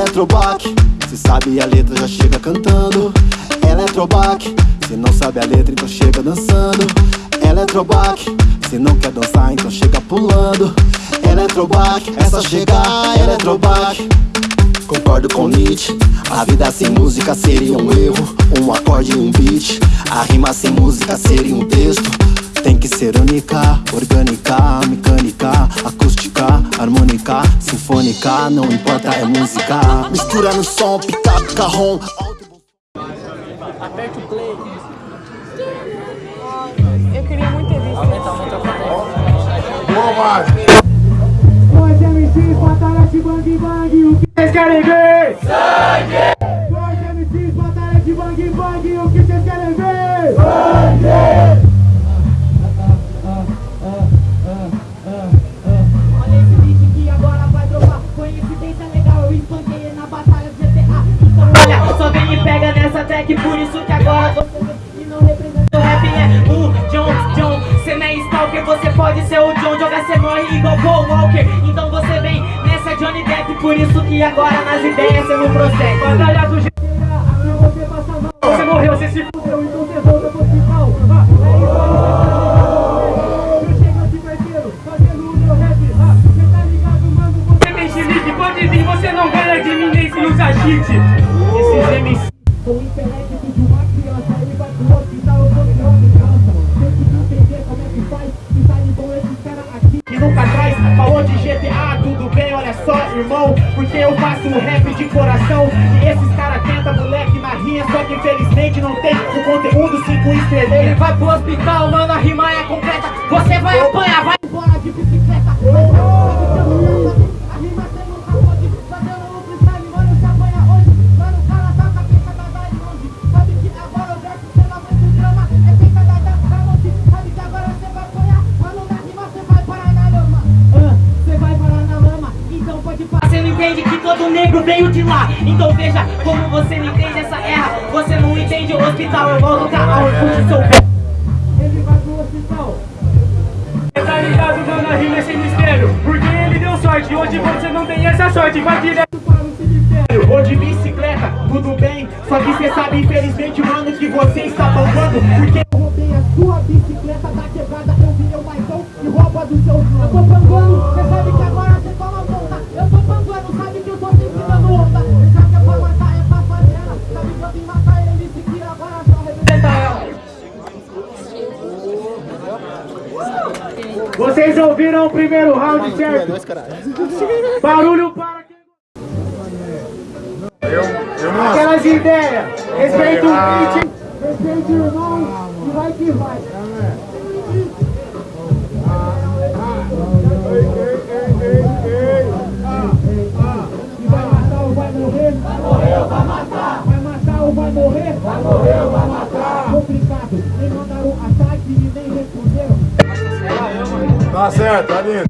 Eletrobac, se sabe a letra já chega cantando. Eletrobac, se não sabe a letra então chega dançando. Eletrobac, se não quer dançar então chega pulando. Eletrobac, é só chegar Eletrobac Concordo com Nietzsche. A vida sem música seria um erro Um acorde e um beat. A rima sem música seria um texto tem que ser única, orgânica, mecânica, acústica, harmônica, sinfônica, não importa, é música. Mistura no som, picape, carrom. Aperte o play. Eu queria muito ter visto. Aumenta, aumenta. Boa, Mário. Dois MCs, batalha de bang bang, o que vocês querem ver? Sangue! Dois MCs, batalha de bang bang, o que vocês querem ver? Track Por isso que agora você não representa O rap é o John, John Cê não é stalker, você pode ser o John Joga cê morre igual Paul Walker. Então você vem nessa Johnny Depp Por isso que agora nas ideias cê não prossegue Batalha do mal. Você morreu, você se fudeu, só, irmão Porque eu faço um rap de coração. E esses caras tentam, moleque, na rinha Só que infelizmente não tem o conteúdo 5 estrelas Ele vai pro hospital, mano, a rima é completa. Você vai apanhar, vai entende que todo negro veio de lá. Então veja como você não entende essa erra Você não entende o hospital. Eu volto cá ao orgulho seu Ele vai pro hospital. Tá ligado, mano, a rima é sem mistério. Porque ele deu sorte, hoje você não tem essa sorte. Vai direto para o cemitério. Ou de bicicleta, tudo bem. Só que cê sabe, infelizmente, mano, que você está bambando Porque round, certo? Barulho para quem Eu, eu não Aquelas ideias Respeita o beat Respeita o irmão E vai que vai E vai matar ou vai morrer? Vai morrer ou vai matar? Vai matar ou vai morrer? Vai morrer ou vai matar? Complicado Nem mandaram ataque e nem responderam Tá certo, tá lindo.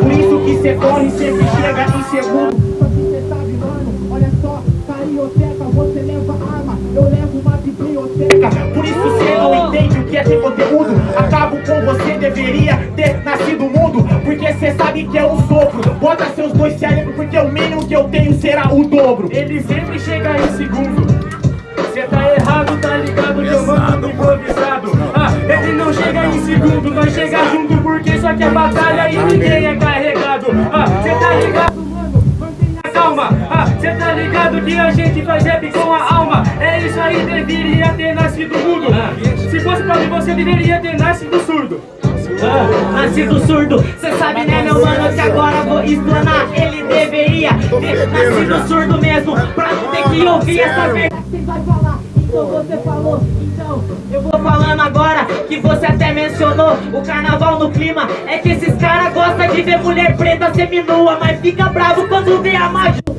que cê corre, sempre chega em segundo. Só que cê sabe, mano, olha só, carioteca, você leva arma, eu levo uma biblioteca. Por isso cê não entende o que é ter conteúdo. Acabo com você, deveria ter nascido mudo Porque cê sabe que é um sopro. Bota seus dois cérebros porque o mínimo que eu tenho será o dobro. Ele sempre chega em segundo. Cê tá errado, tá ligado que eu mando improvisado. Ah, ele não chega em segundo, nós chega junto porque só que é batalha e ninguém é tá ligado que a gente faz rap com a alma. É isso aí, deveria ter nascido mudo Se fosse pra mim, você deveria ter nascido surdo. Ah, Nascido surdo, cê sabe né meu mano que agora vou explanar. Ele deveria ter nascido surdo mesmo Pra não ter que ouvir essa Cê vai falar, então você falou Então. Eu vou falando agora que você até mencionou O carnaval no clima. É que esses caras gostam de ver mulher preta seminua Mas fica bravo quando vê a magia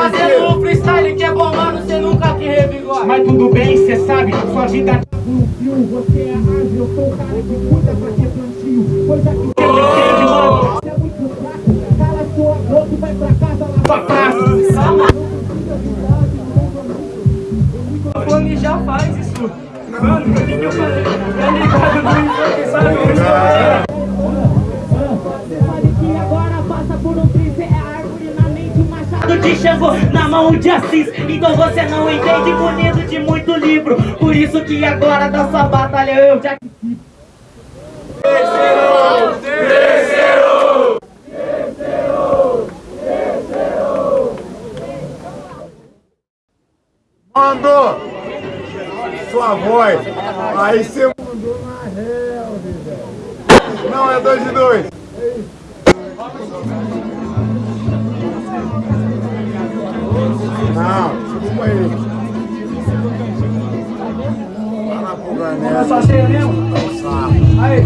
Fazendo um freestyle que é bom, mano, cê nunca que revigora. Mas tudo bem, cê sabe, sua vida Você é ágil, eu sou o cara que cuida pra ter plantio. Coisa que de Xangô na mão de Assis Então você não entende bonito de muito livro Por isso que agora da sua batalha eu já Mandou sua voz. Aí você mandou na velho. Não, é dois de dois. Ganel. só ser mesmo? Aí.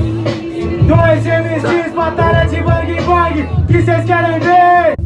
Dois MCs, batalha de bang bang, que cês querem ver?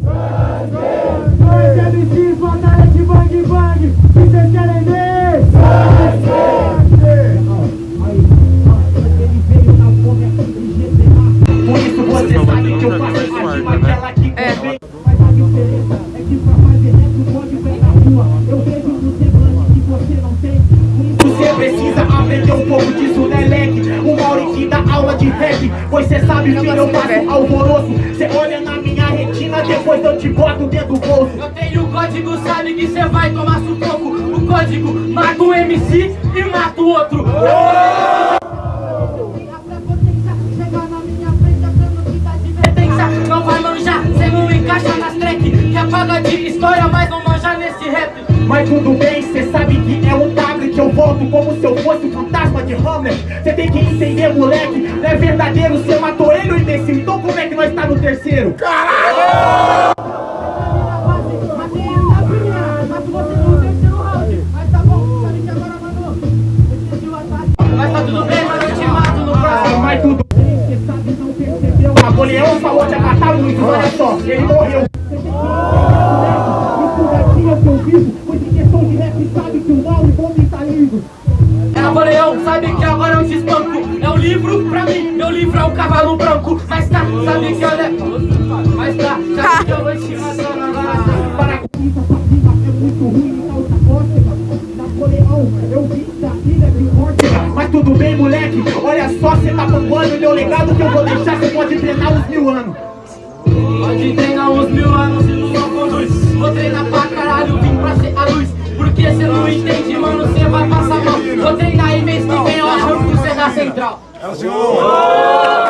Pois cê sabe, filho, eu faço alvoroço Cê olha na minha retina, depois eu te boto dentro do bolso Eu tenho o código, sabe que cê vai tomar sufoco O código mata o MC e mata o outro a prepotência chegar na minha frente achando que tá de Pensa, não vai manjar, cê não encaixa nas track Que apaga de história, mas não manja nesse rap Mas tudo bem, cê sabe que é um tablet Eu volto como se eu fosse fantasma de Hamlet Cê tem que entender, moleque, não é verdadeiro Cê matou ele, o imbecil, então como é que nós tá no terceiro? base Napoleão, sabe que agora eu te espanco É um livro pra mim, meu livro é o cavalo branco. Mas tá, sabe que eu levo Mas tá, sabe que eu vou te matar Para Mas tudo bem, moleque, olha só, cê tá bombando Meu legado que eu vou deixar, cê pode treinar uns mil anos. Pode treinar uns mil anos e não conduz Vou treinar pra caralho, vim pra ser a luz Porque cê não entende, mano, cê vai passar mal Vou treinar e mês que vem eu arranco cê da central É o segundo.